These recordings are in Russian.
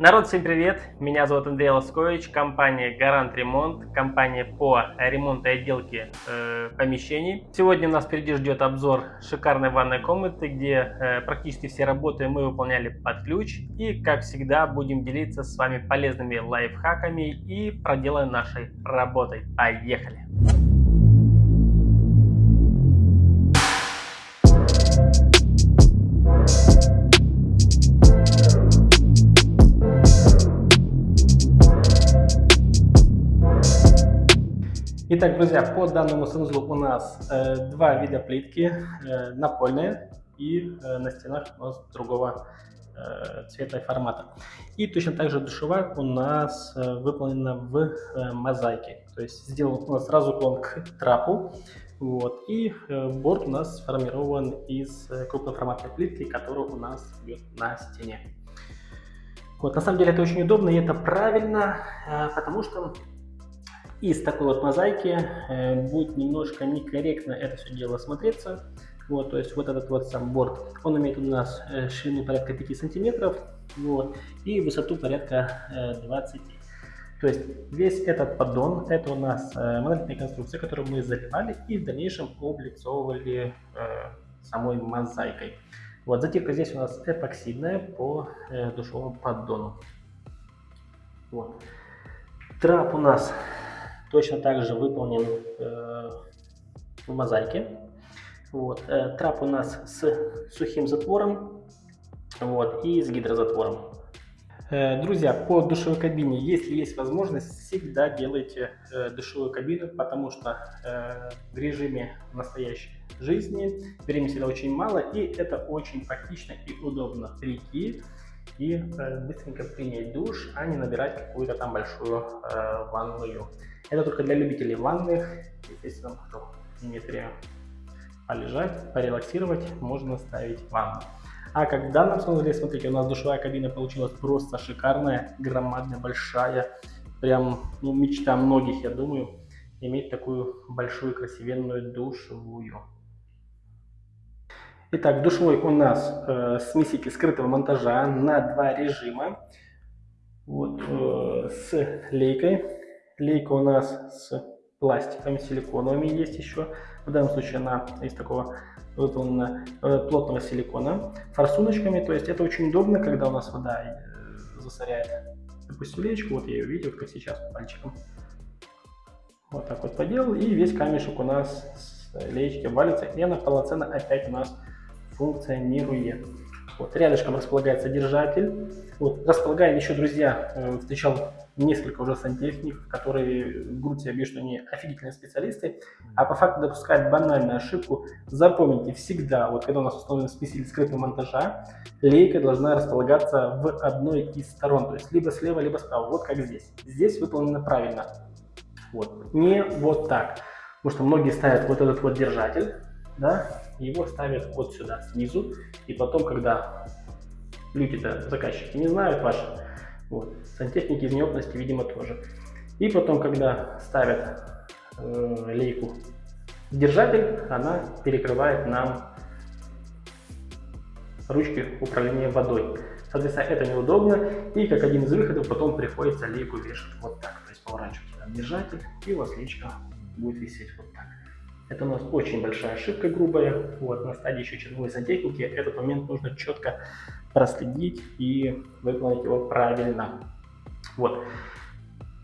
Народ, всем привет! Меня зовут Андрей Лоскович, компания Гарант Ремонт, компания по ремонту и отделке э, помещений. Сегодня нас впереди ждет обзор шикарной ванной комнаты, где э, практически все работы мы выполняли под ключ. И, как всегда, будем делиться с вами полезными лайфхаками и проделанной нашей работой. Поехали! Итак, друзья, по данному санузлу у нас э, два вида плитки, э, напольные и э, на стенах у нас другого э, цвета и формата. И точно так же душевая у нас э, выполнена в э, мозаике. То есть сделан у нас сразу уклон к трапу. Вот, и э, борт у нас сформирован из э, крупноформатной плитки, которая у нас идет на стене. Вот, на самом деле это очень удобно и это правильно, э, потому что из такой вот мозаики э, будет немножко некорректно это все дело смотреться. Вот, то есть вот этот вот сам борт, он имеет у нас э, ширину порядка 5 сантиметров, вот, и высоту порядка э, 20. То есть весь этот поддон, это у нас э, монолитная конструкция, которую мы заливали и в дальнейшем облицовывали э, самой мозаикой. Вот, затирка здесь у нас эпоксидная по э, душевому поддону. Вот. Трап у нас точно так же выполнен э, в мозаике. Вот. Э, трап у нас с сухим затвором вот, и с гидрозатвором. Э, друзья, по душевой кабине, если есть возможность, всегда делайте э, душевую кабину, потому что э, в режиме настоящей жизни времени всегда очень мало, и это очень практично и удобно прийти и э, быстренько принять душ, а не набирать какую-то там большую э, ванную. Это только для любителей ванных. Естественно, кто имеет полежать, порелаксировать, можно ставить ванну. А как в данном случае, смотрите, у нас душевая кабина получилась просто шикарная, громадная, большая. Прям ну, мечта многих, я думаю, иметь такую большую красивенную душевую. Итак, душевой у нас э, смеситель скрытого монтажа на два режима. Вот, э, с лейкой. Лейка у нас с пластиками, силиконовыми есть еще. В данном случае она из такого выполнена э, плотного силикона. Форсуночками, то есть это очень удобно, когда у нас вода э, засоряет, допустим, леечку. Вот я ее видел, как сейчас, пальчиком. Вот так вот поделал. И весь камешек у нас с леечки валится. И она полноценно опять у нас функционирует. Вот, рядышком располагается держатель. Вот, располагаем еще, друзья, э, встречал несколько уже сантехников, которые в грудь себе что они офигительные специалисты, а по факту допускают банальную ошибку. Запомните всегда, вот когда у нас установлен смеситель скрытого монтажа, лейка должна располагаться в одной из сторон, то есть либо слева, либо справа, вот как здесь. Здесь выполнено правильно. Вот. Не вот так. Потому что многие ставят вот этот вот держатель, да, его ставят вот сюда, снизу, и потом, когда люди-то, заказчики, не знают ваши, вот, сантехники из неопытности, видимо, тоже. И потом, когда ставят э, лейку держатель, она перекрывает нам ручки управления водой. Соответственно, это неудобно, и как один из выходов потом приходится лейку вешать вот так. То есть поворачивать держатель, и у вас личка будет висеть вот так. Это у нас очень большая ошибка грубая. Вот, на стадии еще черновой сантехники этот момент нужно четко проследить и выполнить его правильно. Вот.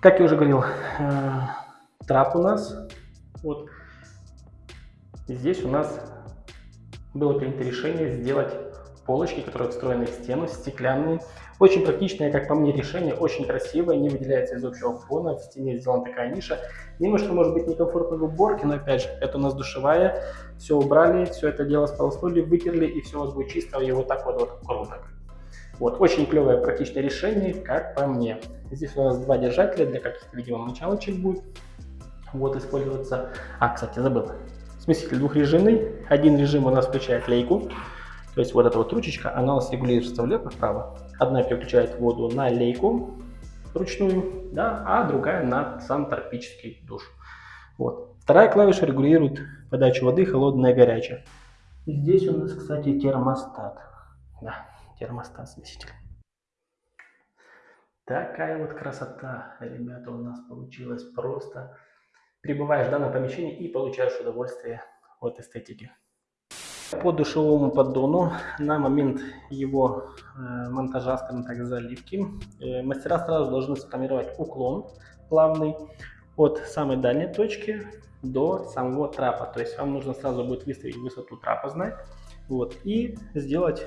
Как я уже говорил, э, трап у нас. Вот. Здесь у нас было принято решение сделать полочки, которые встроены в стену, стеклянные. Очень практичное, как по мне, решение, очень красивое, не выделяется из общего фона, в стене сделана такая ниша. Немножко, может быть, некомфортно в уборке, но опять же, это у нас душевая, все убрали, все это дело сполоснули, вытерли, и все у вас будет чисто, и вот так вот, вот круто. Вот, очень клевое практичное решение, как по мне. Здесь у нас два держателя для каких-то, видимо, мочалочек будет вот использоваться. А, кстати, забыл. Смеситель двухрежимный. Один режим у нас включает лейку. То есть вот эта вот ручечка, она у нас регулируется влево-вправо. Одна переключает воду на лейку ручную, да, а другая на сам термический душ. Вот. Вторая клавиша регулирует подачу воды холодная и горячая. Здесь у нас, кстати, термостат. Да, термостат смеситель. Такая вот красота, ребята, у нас получилась просто. Прибываешь в данном помещении и получаешь удовольствие от эстетики. По душевому поддону на момент его э, монтажа, скажем так, заливки, э, мастера сразу должны сформировать уклон плавный от самой дальней точки до самого трапа. То есть вам нужно сразу будет выставить высоту трапа знать вот, и сделать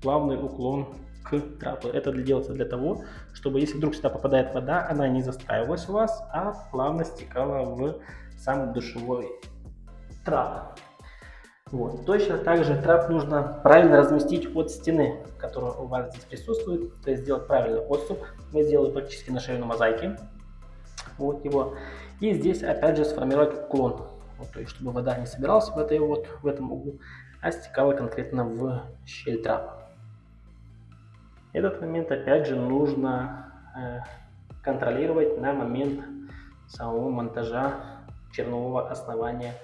плавный уклон к трапу. Это делается для того, чтобы если вдруг сюда попадает вода, она не застраивалась у вас, а плавно стекала в сам душевой трап. Вот. Точно так же трап нужно правильно разместить от стены, которая у вас здесь присутствует, то есть сделать правильный отступ. Мы сделали практически на ширину мозаики. Вот его. И здесь опять же сформировать уклон, вот, то есть чтобы вода не собиралась в, этой вот, в этом углу, а стекала конкретно в щель трапа. Этот момент опять же нужно э, контролировать на момент самого монтажа чернового основания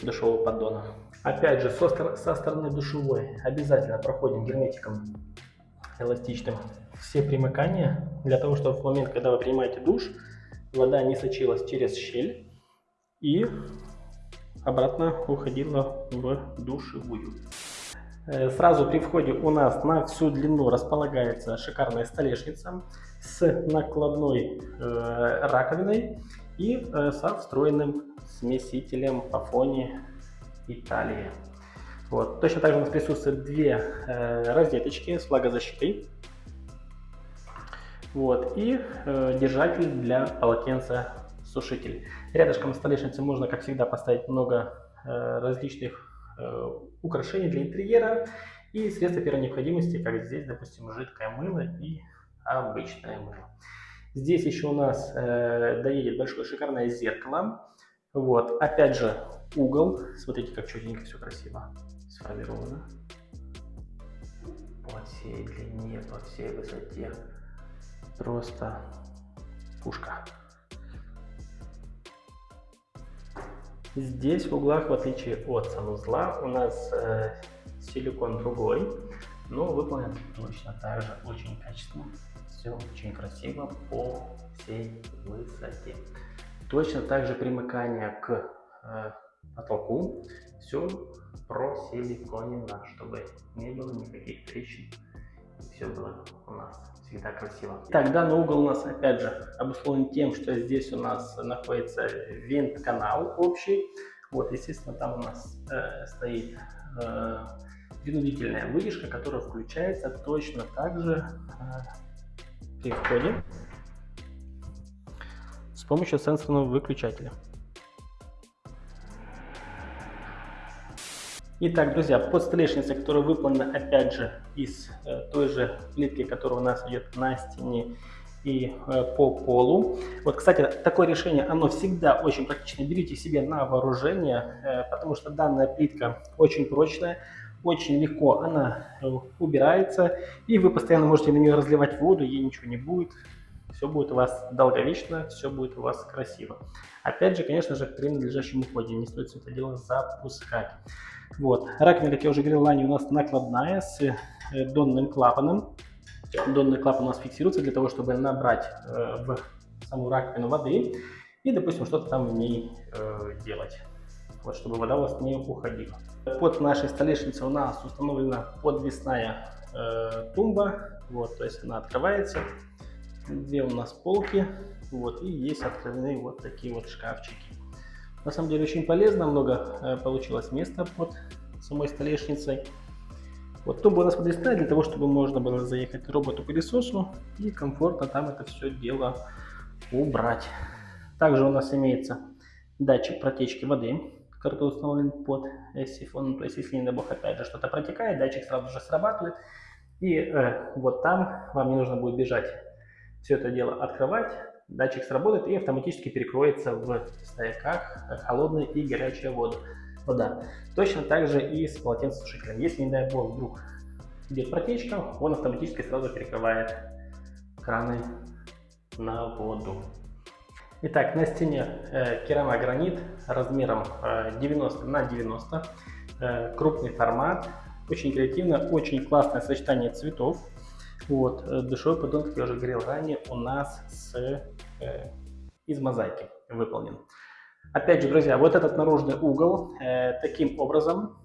душевого поддона. Опять же, со, со стороны душевой обязательно проходим герметиком эластичным все примыкания, для того, чтобы в момент, когда вы принимаете душ, вода не сочилась через щель и обратно уходила в душевую. Э, сразу при входе у нас на всю длину располагается шикарная столешница с накладной э, раковиной и э, со встроенным смесителем по фоне Италии. Вот. Точно так же у нас присутствуют две э, розеточки с влагозащитой. Вот. И э, держатель для полотенца сушитель. Рядышком столешницы можно, как всегда, поставить много э, различных украшений для интерьера и средства первой необходимости, как здесь, допустим, жидкое мыло и обычное мыло. Здесь еще у нас э, доедет большое шикарное зеркало. Вот, опять же, угол. Смотрите, как четенько все красиво сформировано. По всей длине, по всей высоте. Просто пушка. Здесь в углах, в отличие от санузла, у нас э, силикон другой, но выполнен точно так же очень качественно. Все очень красиво по всей высоте. Точно так же примыкание к э, потолку. Все просиликонено, чтобы не было никаких трещин. Все было у нас всегда красиво. Так, данный угол у нас опять же обусловлен тем, что здесь у нас находится вент-канал общий. Вот, естественно, там у нас э, стоит э, принудительная вытяжка, которая включается точно так же э, при входе с помощью сенсорного выключателя. Итак, друзья, под которая выполнена опять же из э, той же плитки, которая у нас идет на стене и э, по полу. Вот, кстати, такое решение, оно всегда очень практично. Берите себе на вооружение, э, потому что данная плитка очень прочная, очень легко она э, убирается, и вы постоянно можете на нее разливать воду, ей ничего не будет. Все будет у вас долговечно, все будет у вас красиво. Опять же, конечно же, при надлежащем уходе не стоит все это дело запускать. Вот. Раковина, как я уже говорил ранее, у нас накладная с э, донным клапаном. Донный клапан у нас фиксируется для того, чтобы набрать э, в саму раковину воды и, допустим, что-то там в ней делать. Вот, чтобы вода у вас не уходила. Под нашей столешницей у нас установлена подвесная э, тумба. Вот, то есть она открывается. Две у нас полки. Вот, и есть открывные вот такие вот шкафчики. На самом деле очень полезно, много э, получилось места под самой столешницей. Вот тумба у нас подвесная для того, чтобы можно было заехать роботу-пылесосу и комфортно там это все дело убрать. Также у нас имеется датчик протечки воды, который установлен под сифон. То есть, если, не дай бог, опять же что-то протекает, датчик сразу же срабатывает. И э, вот там вам не нужно будет бежать все это дело открывать, датчик сработает и автоматически перекроется в стояках холодная и горячая вода. вода. Точно так же и с полотенцесушителем. Если, не дай бог, вдруг идет протечка, он автоматически сразу перекрывает краны на воду. Итак, на стене э, керамогранит размером э, 90 на 90, э, крупный формат, очень креативно, очень классное сочетание цветов. Вот, э, душевой поддон, как я уже говорил ранее, у нас с, э, из мозаики выполнен. Опять же, друзья, вот этот наружный угол э, таким образом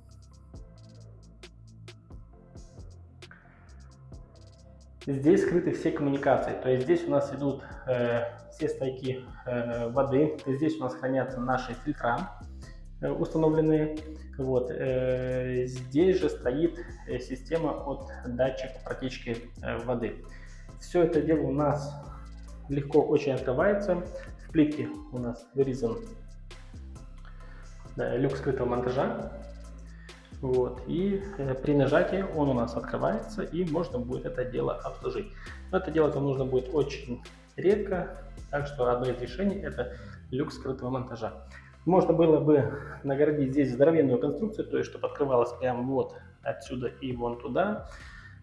Здесь скрыты все коммуникации, то есть здесь у нас идут э, все стойки э, воды, здесь у нас хранятся наши фильтра э, установленные. Вот, э, здесь же стоит э, система от датчика протечки э, воды. Все это дело у нас легко очень открывается. В плитке у нас вырезан да, люк скрытого монтажа. Вот, и э, при нажатии он у нас открывается, и можно будет это дело обслужить. Но это делать вам нужно будет очень редко, так что одно из решений это люк скрытого монтажа. Можно было бы наградить здесь здоровенную конструкцию, то есть чтобы открывалось прямо вот отсюда и вон туда.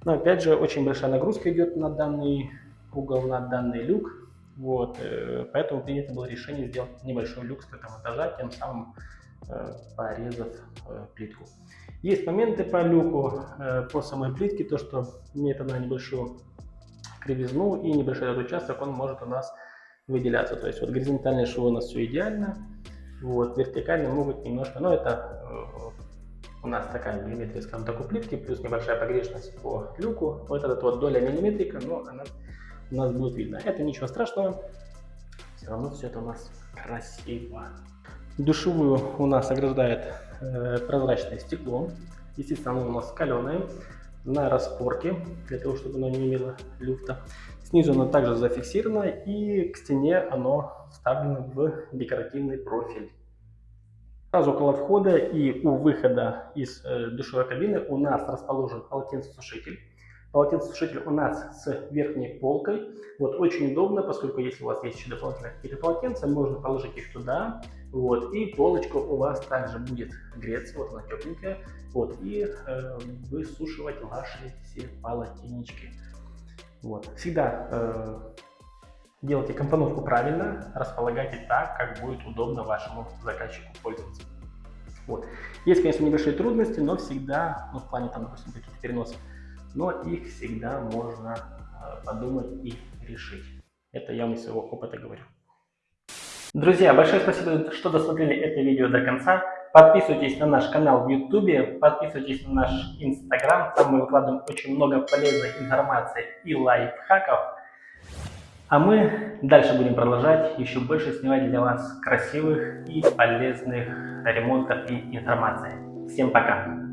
Но опять же очень большая нагрузка идет на данный угол, на данный люк. Вот, э, поэтому принято было решение сделать небольшой люк скрытого монтажа, тем самым э, порезав плитку. Есть моменты по люку, э, по самой плитке, то что имеет она небольшую кривизну и небольшой этот участок, он может у нас выделяться. То есть вот горизонтальные швы у нас все идеально, вот вертикально могут немножко, но это э, у нас такая миллиметрия, скажем так, у плитки, плюс небольшая погрешность по люку. Вот эта вот доля миллиметрика, но она у нас будет видно. Это ничего страшного, все равно все это у нас красиво. Душевую у нас ограждает прозрачное стекло. Естественно, оно у нас каленое на распорке, для того, чтобы оно не имело люфта. Снизу оно также зафиксировано и к стене оно вставлено в декоративный профиль. Сразу около входа и у выхода из э, душевой кабины у нас расположен полотенцесушитель. Полотенцесушитель у нас с верхней полкой. Вот очень удобно, поскольку если у вас есть еще дополнительные полотенца, можно положить их туда. Вот, и полочка у вас также будет греться, вот она тепленькая. Вот, и э, высушивать ваши все полотенечки. Вот. Всегда э, делайте компоновку правильно, располагайте так, как будет удобно вашему заказчику пользоваться. Вот. Есть, конечно, небольшие трудности, но всегда, ну, в плане там, допустим, каких-то переносов, но их всегда можно э, подумать и решить. Это я вам из своего опыта говорю. Друзья, большое спасибо, что досмотрели это видео до конца. Подписывайтесь на наш канал в YouTube, подписывайтесь на наш Instagram, там мы выкладываем очень много полезной информации и лайфхаков. А мы дальше будем продолжать еще больше снимать для вас красивых и полезных ремонтов и информации. Всем пока!